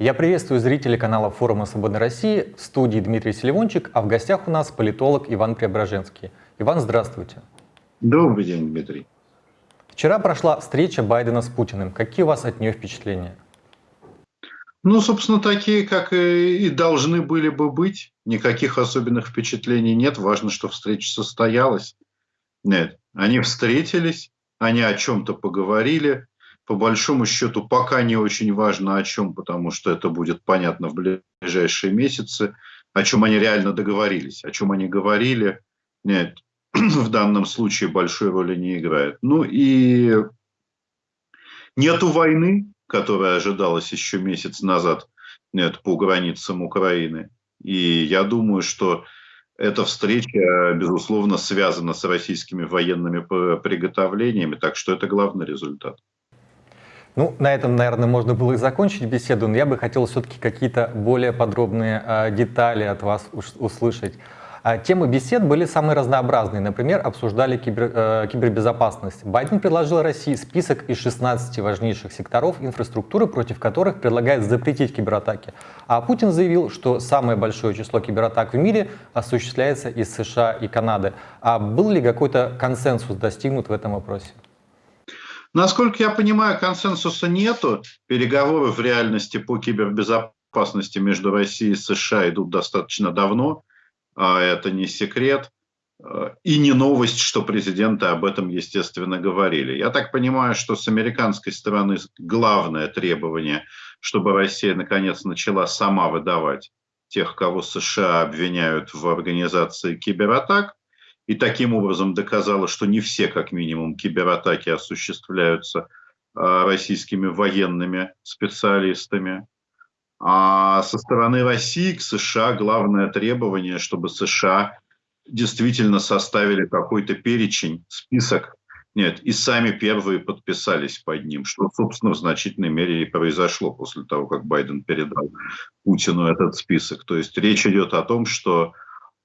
Я приветствую зрителей канала форума «Свободной России». В студии Дмитрий Селивончик, а в гостях у нас политолог Иван Преображенский. Иван, здравствуйте. Добрый день, Дмитрий. Вчера прошла встреча Байдена с Путиным. Какие у вас от нее впечатления? Ну, собственно, такие, как и должны были бы быть. Никаких особенных впечатлений нет. Важно, что встреча состоялась. Нет, они встретились, они о чем-то поговорили по большому счету пока не очень важно о чем, потому что это будет понятно в ближайшие месяцы, о чем они реально договорились, о чем они говорили, нет, в данном случае большой роли не играет. Ну и нету войны, которая ожидалась еще месяц назад нет, по границам Украины. И я думаю, что эта встреча, безусловно, связана с российскими военными приготовлениями, так что это главный результат. Ну, на этом, наверное, можно было и закончить беседу, но я бы хотел все-таки какие-то более подробные э, детали от вас услышать. А, темы бесед были самые разнообразные. Например, обсуждали кибер, э, кибербезопасность. Байден предложил России список из 16 важнейших секторов инфраструктуры, против которых предлагает запретить кибератаки. А Путин заявил, что самое большое число кибератак в мире осуществляется из США и Канады. А был ли какой-то консенсус достигнут в этом вопросе? Насколько я понимаю, консенсуса нету. Переговоры в реальности по кибербезопасности между Россией и США идут достаточно давно. А это не секрет. И не новость, что президенты об этом, естественно, говорили. Я так понимаю, что с американской стороны главное требование, чтобы Россия наконец начала сама выдавать тех, кого США обвиняют в организации кибератак, и таким образом доказала, что не все, как минимум, кибератаки осуществляются а, российскими военными специалистами. А со стороны России к США главное требование, чтобы США действительно составили какой-то перечень, список, нет, и сами первые подписались под ним, что, собственно, в значительной мере и произошло после того, как Байден передал Путину этот список. То есть речь идет о том, что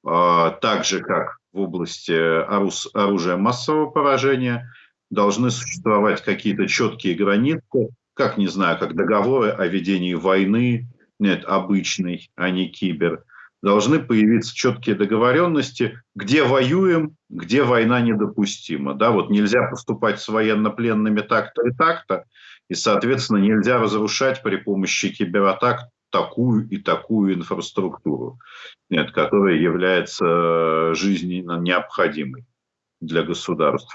э, так же, как в области оружия массового поражения, должны существовать какие-то четкие границы, как, не знаю, как договоры о ведении войны, нет, обычный, а не кибер. Должны появиться четкие договоренности, где воюем, где война недопустима. Да, вот нельзя поступать с военнопленными так-то и так-то, и, соответственно, нельзя разрушать при помощи кибератак такую и такую инфраструктуру, нет, которая является э, жизненно необходимой для государств.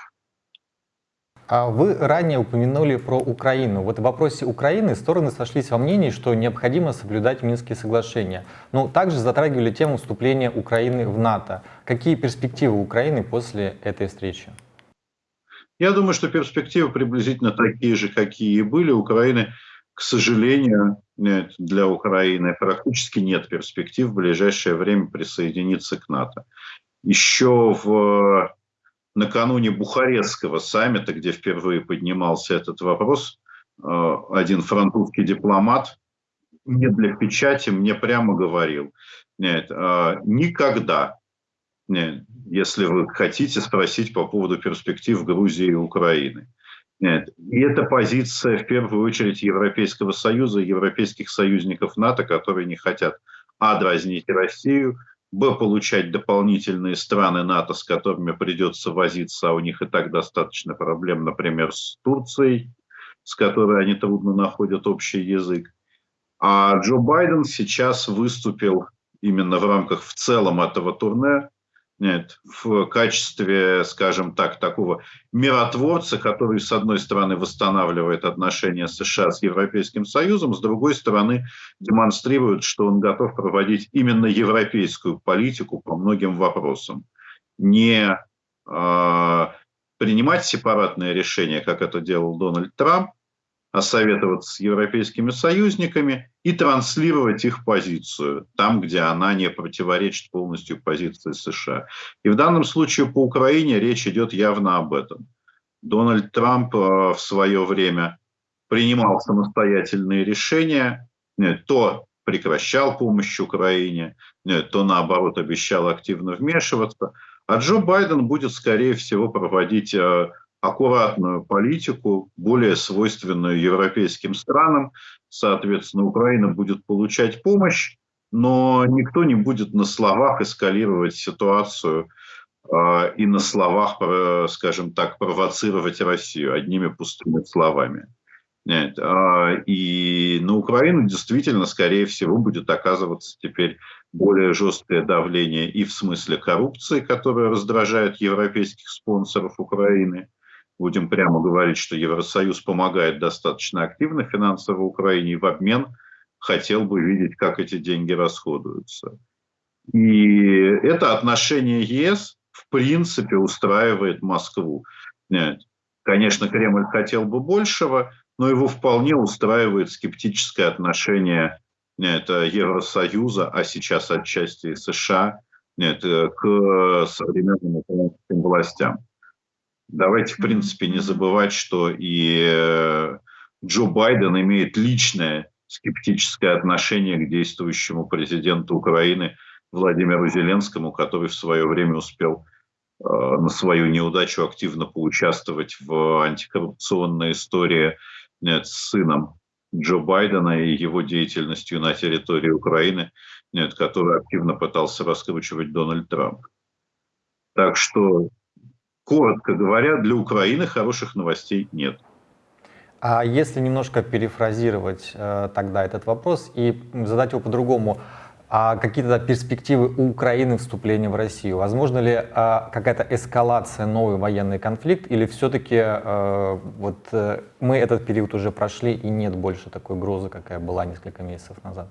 А вы ранее упомянули про Украину. Вот в вопросе Украины стороны сошлись во мнении, что необходимо соблюдать Минские соглашения. Но также затрагивали тему вступления Украины в НАТО. Какие перспективы Украины после этой встречи? Я думаю, что перспективы приблизительно такие же, какие и были. Украины к сожалению, нет, для Украины практически нет перспектив в ближайшее время присоединиться к НАТО. Еще в, накануне Бухарестского саммита, где впервые поднимался этот вопрос, э, один французский дипломат не для печати мне прямо говорил, нет, э, никогда, нет, если вы хотите спросить по поводу перспектив Грузии и Украины. И это позиция, в первую очередь, Европейского Союза, европейских союзников НАТО, которые не хотят, а, дразнить Россию, б, получать дополнительные страны НАТО, с которыми придется возиться, а у них и так достаточно проблем, например, с Турцией, с которой они трудно находят общий язык. А Джо Байден сейчас выступил именно в рамках в целом этого турне нет, в качестве, скажем так, такого миротворца, который, с одной стороны, восстанавливает отношения США с Европейским Союзом, с другой стороны, демонстрирует, что он готов проводить именно европейскую политику по многим вопросам. Не э, принимать сепаратные решения, как это делал Дональд Трамп, советоваться с европейскими союзниками и транслировать их позицию там, где она не противоречит полностью позиции США. И в данном случае по Украине речь идет явно об этом. Дональд Трамп э, в свое время принимал самостоятельные решения, то прекращал помощь Украине, то наоборот обещал активно вмешиваться. А Джо Байден будет, скорее всего, проводить э, аккуратную политику, более свойственную европейским странам. Соответственно, Украина будет получать помощь, но никто не будет на словах эскалировать ситуацию э, и на словах, скажем так, провоцировать Россию одними пустыми словами. Нет, э, и на Украину действительно, скорее всего, будет оказываться теперь более жесткое давление и в смысле коррупции, которая раздражает европейских спонсоров Украины, будем прямо говорить, что Евросоюз помогает достаточно активно финансово Украине и в обмен хотел бы видеть, как эти деньги расходуются. И это отношение ЕС в принципе устраивает Москву. Нет. Конечно, Кремль хотел бы большего, но его вполне устраивает скептическое отношение нет, Евросоюза, а сейчас отчасти США, нет, к современным украинским властям. Давайте, в принципе, не забывать, что и э, Джо Байден имеет личное скептическое отношение к действующему президенту Украины Владимиру Зеленскому, который в свое время успел э, на свою неудачу активно поучаствовать в антикоррупционной истории нет, с сыном Джо Байдена и его деятельностью на территории Украины, который активно пытался раскручивать Дональд Трамп. Так что коротко говоря, для Украины хороших новостей нет. А если немножко перефразировать э, тогда этот вопрос и задать его по-другому, а какие-то перспективы у Украины вступления в Россию? Возможно ли э, какая-то эскалация, новый военный конфликт, или все-таки э, вот, э, мы этот период уже прошли и нет больше такой угрозы, какая была несколько месяцев назад?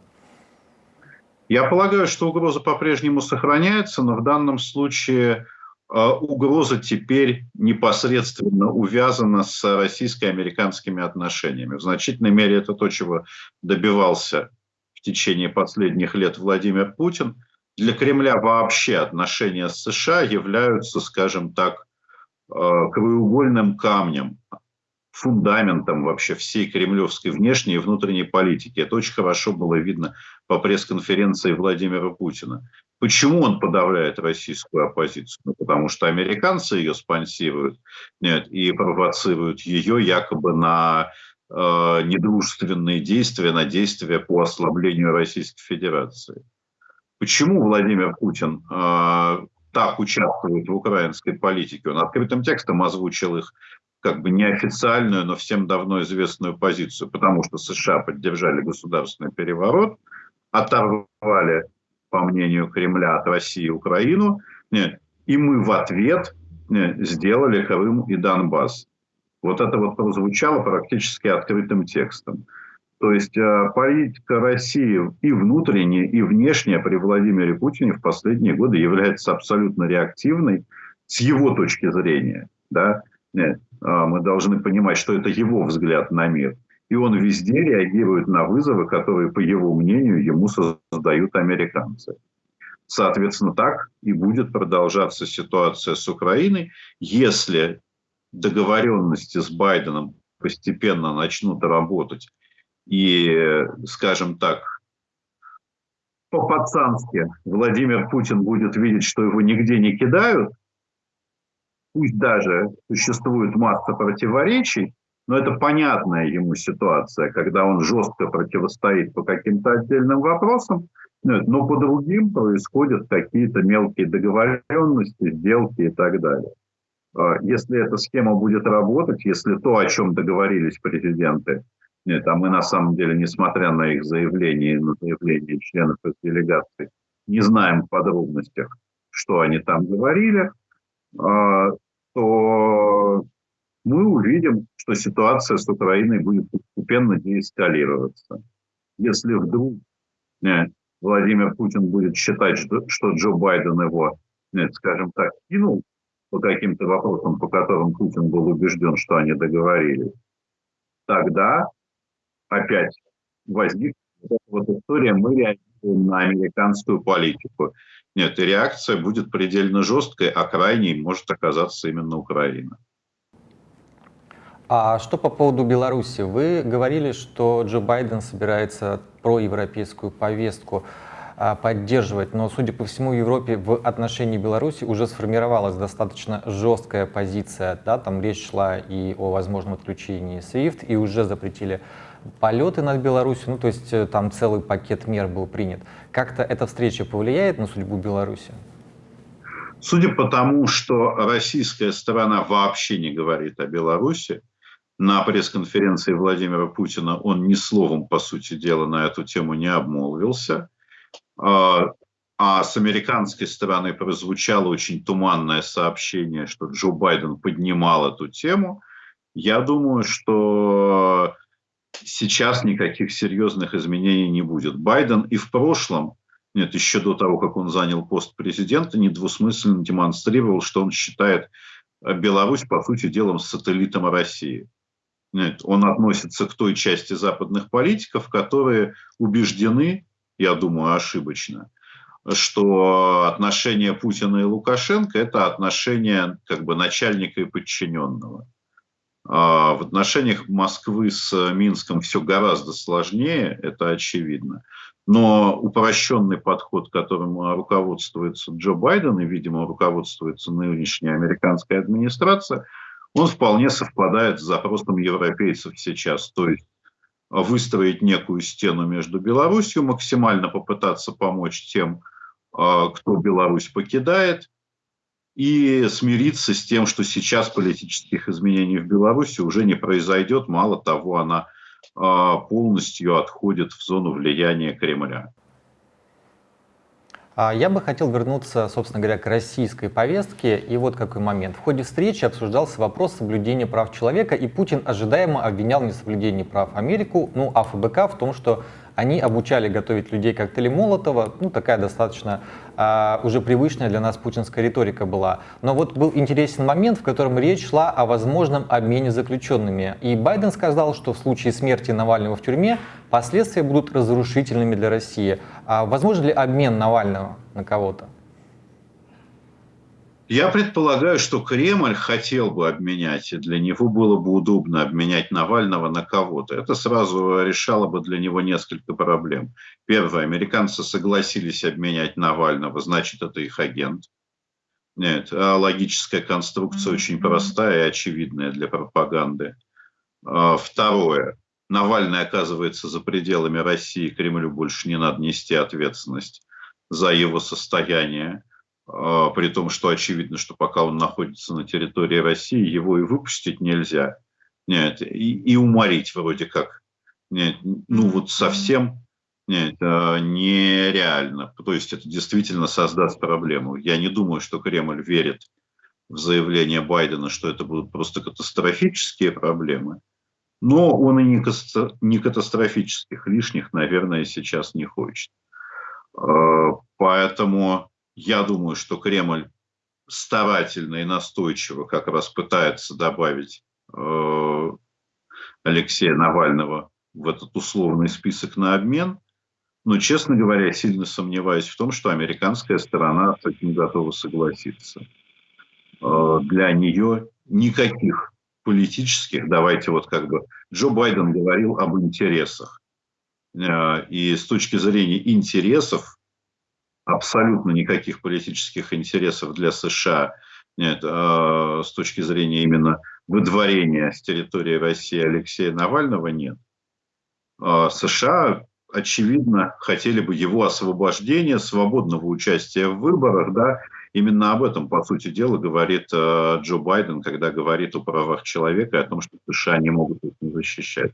Я полагаю, что угроза по-прежнему сохраняется, но в данном случае а угроза теперь непосредственно увязана с российско-американскими отношениями. В значительной мере это то, чего добивался в течение последних лет Владимир Путин. Для Кремля вообще отношения с США являются, скажем так, а, краеугольным камнем, фундаментом вообще всей кремлевской внешней и внутренней политики. Это очень хорошо было видно по пресс-конференции Владимира Путина. Почему он подавляет российскую оппозицию? Ну, потому что американцы ее спонсируют нет, и провоцируют ее якобы на э, недружественные действия, на действия по ослаблению Российской Федерации. Почему Владимир Путин э, так участвует в украинской политике? Он открытым текстом озвучил их как бы неофициальную, но всем давно известную позицию, потому что США поддержали государственный переворот, оторвали по мнению Кремля, от России Украину, и мы в ответ сделали Крым и Донбасс. Вот это вот прозвучало практически открытым текстом. То есть э, политика России и внутренняя, и внешняя при Владимире Путине в последние годы является абсолютно реактивной с его точки зрения. Да? А мы должны понимать, что это его взгляд на мир. И он везде реагирует на вызовы, которые, по его мнению, ему создают американцы. Соответственно, так и будет продолжаться ситуация с Украиной, если договоренности с Байденом постепенно начнут работать и, скажем так, по-пацански Владимир Путин будет видеть, что его нигде не кидают, пусть даже существует масса противоречий, но это понятная ему ситуация, когда он жестко противостоит по каким-то отдельным вопросам, но по другим происходят какие-то мелкие договоренности, сделки и так далее. А если эта схема будет работать, если то, о чем договорились президенты, нет, а мы на самом деле, несмотря на их заявления, на заявления членов их делегации, не знаем в подробностях, что они там говорили, а, то мы увидим, что ситуация с Украиной будет постепенно деэскалироваться. Если вдруг нет, Владимир Путин будет считать, что, что Джо Байден его, нет, скажем так, кинул по каким-то вопросам, по которым Путин был убежден, что они договорились, тогда опять возникнет вот история, мы реагируем на американскую политику. Нет, и реакция будет предельно жесткой, а крайней может оказаться именно Украина. А что по поводу Беларуси? Вы говорили, что Джо Байден собирается проевропейскую повестку. а, поддерживать. Но, судя по всему, в Европе в отношении Беларуси уже сформировалась достаточно жесткая позиция. Да? Там речь шла и о возможном отключении SWIFT, и уже запретили полеты над Беларусью, ну то есть э, там целый пакет мер был принят. Как-то эта встреча повлияет на судьбу Беларуси? Судя по тому, что российская сторона вообще не говорит о Беларуси, на пресс-конференции Владимира Путина он ни словом, по сути дела, на эту тему не обмолвился. А, а с американской стороны прозвучало очень туманное сообщение, что Джо Байден поднимал эту тему. Я думаю, что сейчас никаких серьезных изменений не будет. Байден и в прошлом, нет, еще до того, как он занял пост президента, недвусмысленно демонстрировал, что он считает Беларусь, по сути дела, сателлитом России. Он относится к той части западных политиков, которые убеждены, я думаю, ошибочно, что отношения Путина и Лукашенко – это отношения как бы начальника и подчиненного. А в отношениях Москвы с Минском все гораздо сложнее, это очевидно. Но упрощенный подход, которым руководствуется Джо Байден и, видимо, руководствуется нынешняя американская администрация – он вполне совпадает с запросом европейцев сейчас. То есть выстроить некую стену между Беларусью, максимально попытаться помочь тем, а, кто Беларусь покидает, и смириться с тем, что сейчас политических изменений в Беларуси уже не произойдет. Мало того, она а, полностью отходит в зону влияния Кремля. А, я бы хотел вернуться, собственно говоря, к российской повестке. И вот какой момент. В ходе встречи обсуждался вопрос соблюдения прав человека, и Путин ожидаемо обвинял в несоблюдении прав Америку, ну а ФБК в том, что они обучали готовить людей коктейли Молотова, ну такая достаточно а, уже привычная для нас путинская риторика была. Но вот был интересен момент, в котором речь шла о возможном обмене заключенными. И Байден сказал, что в случае смерти Навального в тюрьме последствия будут разрушительными для России. А возможен ли обмен Навального на кого-то? Я предполагаю, что Кремль хотел бы обменять, и для него было бы удобно обменять Навального на кого-то. Это сразу решало бы для него несколько проблем. Первое, американцы согласились обменять Навального, значит, это их агент. Нет, а логическая конструкция очень простая и очевидная для пропаганды. А, второе, Навальный оказывается за пределами России, Кремлю больше не надо нести ответственность за его состояние. А, при том, что очевидно, что пока он находится на территории России, его и выпустить нельзя. Нет, и, и уморить вроде как. Нет, ну вот совсем нет, а, нереально. То есть это действительно создаст проблему. Я не думаю, что Кремль верит в заявление Байдена, что это будут просто катастрофические проблемы. Но он и не катастрофических лишних, наверное, сейчас не хочет. А, поэтому я думаю, что Кремль старательно и настойчиво как раз пытается добавить э, Алексея Навального в этот условный список на обмен. Но, честно говоря, сильно сомневаюсь в том, что американская сторона с этим готова согласиться. Э, для нее никаких политических, давайте вот как бы, Джо Байден говорил об интересах. Э, и с точки зрения интересов абсолютно никаких политических интересов для США нет, э, с точки зрения именно выдворения с территории России Алексея Навального нет. Э, США, очевидно, хотели бы его освобождения, свободного участия в выборах, да, Именно об этом, по сути дела, говорит э, Джо Байден, когда говорит о правах человека и о том, что США не могут их не защищать.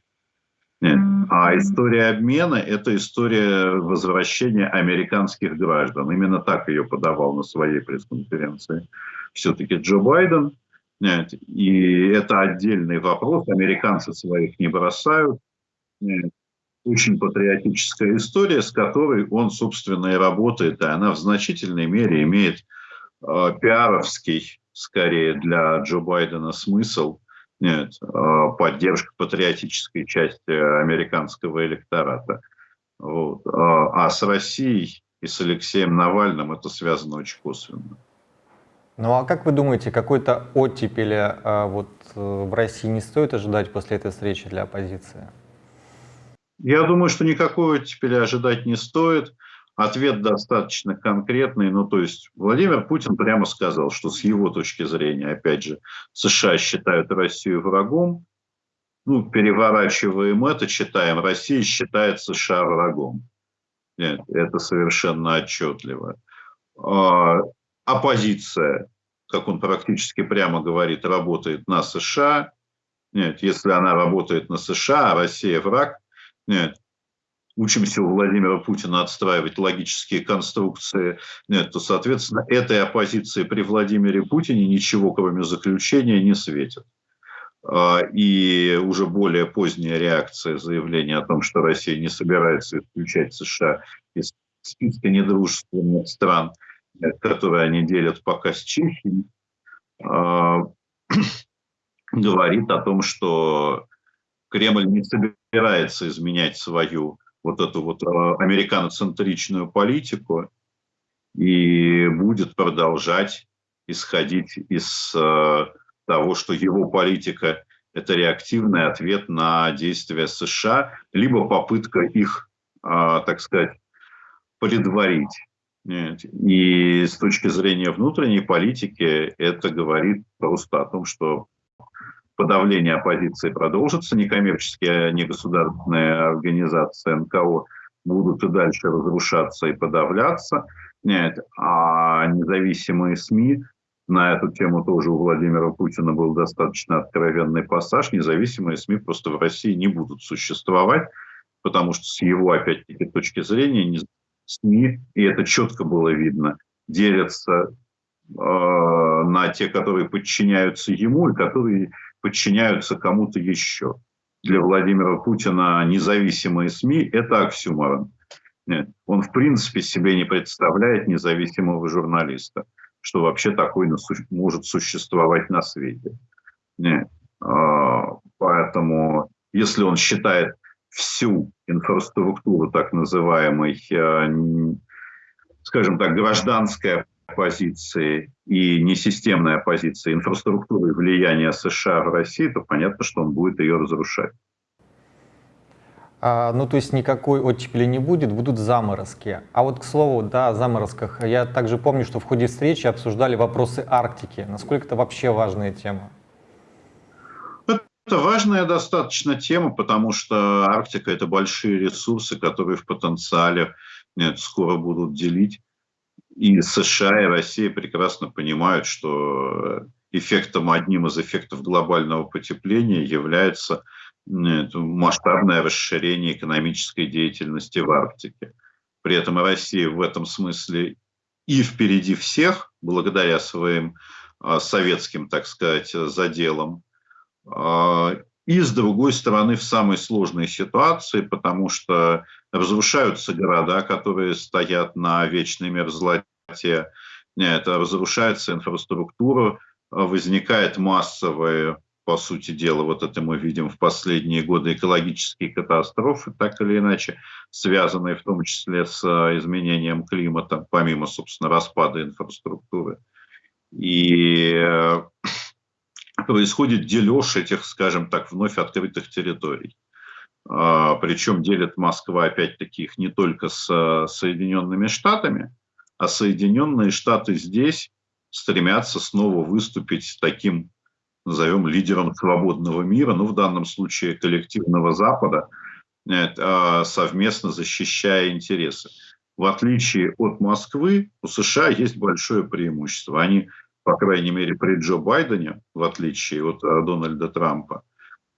Нет. А история обмена – это история возвращения американских граждан. Именно так ее подавал на своей пресс-конференции все-таки Джо Байден. Нет. И это отдельный вопрос. Американцы своих не бросают. Нет. Очень патриотическая история, с которой он, собственно, и работает. И она в значительной мере имеет э, пиаровский, скорее, для Джо Байдена смысл – нет, а, поддержка патриотической части американского электората. Вот. А, а с Россией и с Алексеем Навальным это связано очень косвенно. Ну а как вы думаете, какой-то оттепели а, вот, э, в России не стоит ожидать после этой встречи для оппозиции? Я думаю, что никакой оттепели ожидать не стоит. Ответ достаточно конкретный, ну то есть Владимир Путин прямо сказал, что с его точки зрения, опять же, США считают Россию врагом, ну, переворачиваем это, читаем, Россия считает США врагом. Нет, это совершенно отчетливо. А, оппозиция, как он практически прямо говорит, работает на США. Нет, если она работает на США, а Россия враг, нет, учимся у Владимира Путина отстраивать логические конструкции, нет, то, соответственно, этой оппозиции при Владимире Путине ничего, кроме заключения, не светит. А, и уже более поздняя реакция заявления о том, что Россия не собирается исключать США из списка недружественных стран, которые они делят пока с Чехией, а, говорит о том, что Кремль не собирается изменять свою вот эту вот э, американоцентричную политику и будет продолжать исходить из э, того, что его политика – это реактивный ответ на действия США, либо попытка их, э, так сказать, предварить. И с точки зрения внутренней политики это говорит просто о том, что подавление оппозиции продолжится, некоммерческие, негосударственные организации НКО будут и дальше разрушаться и подавляться, нет, а независимые СМИ, на эту тему тоже у Владимира Путина был достаточно откровенный пассаж, независимые СМИ просто в России не будут существовать, потому что с его, опять-таки, точки зрения, СМИ, и это четко было видно, делятся э, на те, которые подчиняются ему и которые подчиняются кому-то еще. Для Владимира Путина независимые СМИ – это оксюморон. Нет. Он в принципе себе не представляет независимого журналиста, что вообще такой может существовать на свете. Нет. А, поэтому, если он считает всю инфраструктуру так называемой, э, скажем так, гражданской оппозиции и несистемной оппозиции инфраструктуры влияния США в России, то понятно, что он будет ее разрушать. А, ну, то есть никакой оттепели не будет, будут заморозки. А вот, к слову, да, о заморозках. Я также помню, что в ходе встречи обсуждали вопросы Арктики. Насколько это вообще важная тема? Это важная достаточно тема, потому что Арктика – это большие ресурсы, которые в потенциале нет, скоро будут делить и США, и Россия прекрасно понимают, что эффектом, одним из эффектов глобального потепления является масштабное расширение экономической деятельности в Арктике. При этом Россия в этом смысле и впереди всех, благодаря своим а, советским, так сказать, заделам, а, и с другой стороны в самой сложной ситуации, потому что разрушаются города, которые стоят на вечной мерзлоте, нет, разрушается инфраструктура, возникает массовые, по сути дела, вот это мы видим в последние годы, экологические катастрофы, так или иначе, связанные в том числе с изменением климата, помимо, собственно, распада инфраструктуры. И э, происходит дележ этих, скажем так, вновь открытых территорий. А, Причем делит Москва, опять-таки, их не только с Соединенными Штатами, а Соединенные Штаты здесь стремятся снова выступить таким, назовем, лидером свободного мира, ну, в данном случае коллективного Запада, а, совместно защищая интересы. В отличие от Москвы, у США есть большое преимущество. Они по крайней мере при Джо Байдене, в отличие от э, Дональда Трампа,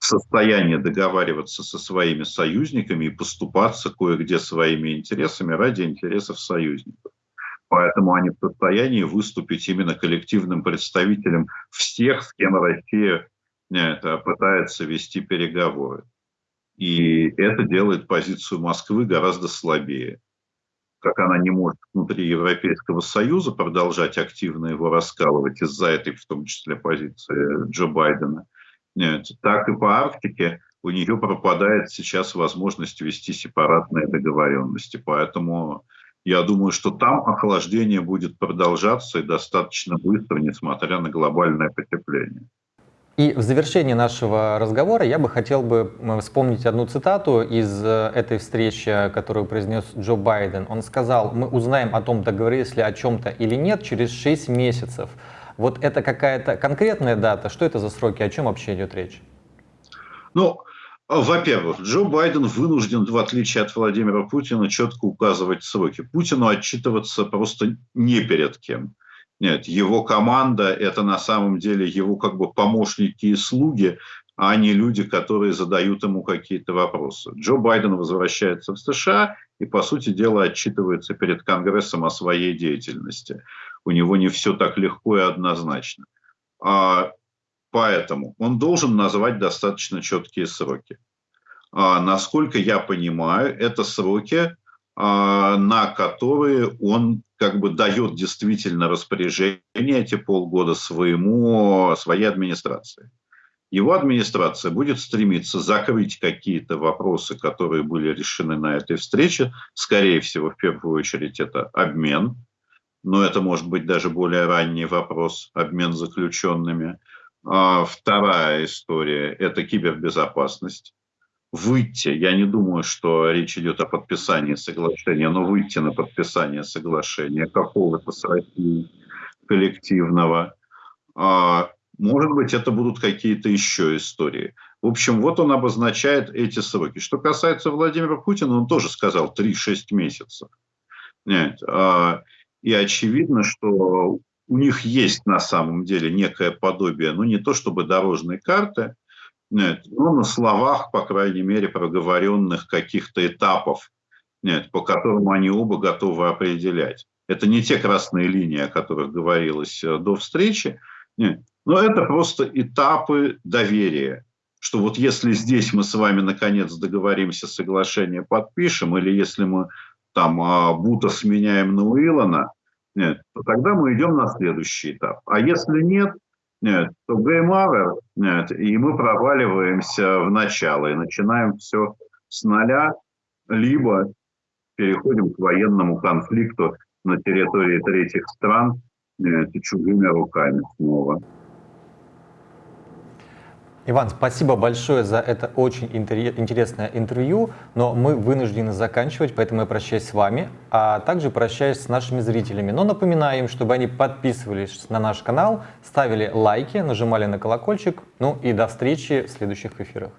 в состоянии договариваться со своими союзниками и поступаться кое-где своими интересами ради интересов союзников. Поэтому они в состоянии выступить именно коллективным представителем всех, с кем Россия э, пытается вести переговоры. И это делает позицию Москвы гораздо слабее как она не может внутри Европейского Союза продолжать активно его раскалывать из-за этой, в том числе, позиции Джо Байдена, так и по Арктике у нее пропадает сейчас возможность вести сепаратные договоренности. Поэтому я думаю, что там охлаждение будет продолжаться и достаточно быстро, несмотря на глобальное потепление. И в завершении нашего разговора я бы хотел бы вспомнить одну цитату из э, этой встречи, которую произнес Джо Байден. Он сказал, мы узнаем о том, договорились ли о чем-то или нет через 6 месяцев. Вот это какая-то конкретная дата? Что это за сроки? О чем вообще идет речь? Ну, во-первых, Джо Байден вынужден, в отличие от Владимира Путина, четко указывать сроки. Путину отчитываться просто не перед кем. Нет, его команда – это на самом деле его как бы помощники и слуги, а не люди, которые задают ему какие-то вопросы. Джо Байден возвращается в США и, по сути дела, отчитывается перед Конгрессом о своей деятельности. У него не все так легко и однозначно. А, поэтому он должен назвать достаточно четкие сроки. А, насколько я понимаю, это сроки, а, на которые он как бы дает действительно распоряжение эти полгода своему, своей администрации. Его администрация будет стремиться закрыть какие-то вопросы, которые были решены на этой встрече. Скорее всего, в первую очередь, это обмен. Но это может быть даже более ранний вопрос, обмен заключенными. А вторая история – это кибербезопасность выйти, я не думаю, что речь идет о подписании соглашения, но выйти на подписание соглашения какого-то с Россией коллективного. А, может быть, это будут какие-то еще истории. В общем, вот он обозначает эти сроки. Что касается Владимира Путина, он тоже сказал 3-6 месяцев. Нет, а, и очевидно, что у них есть на самом деле некое подобие, ну не то чтобы дорожной карты, нет, ну, на словах, по крайней мере, проговоренных каких-то этапов, нет, по которым они оба готовы определять. Это не те красные линии, о которых говорилось э, до встречи, нет, но это просто этапы доверия, что вот если здесь мы с вами наконец договоримся, соглашение подпишем, или если мы там а, Бута сменяем на Уиллана, нет, то тогда мы идем на следующий этап. А если нет, нет, то game over, нет, и мы проваливаемся в начало и начинаем все с нуля, либо переходим к военному конфликту на территории третьих стран нет, чужими руками снова. Иван, спасибо большое за это очень интересное интервью, но мы вынуждены заканчивать, поэтому я прощаюсь с вами, а также прощаюсь с нашими зрителями. Но напоминаю им, чтобы они подписывались на наш канал, ставили лайки, нажимали на колокольчик, ну и до встречи в следующих эфирах.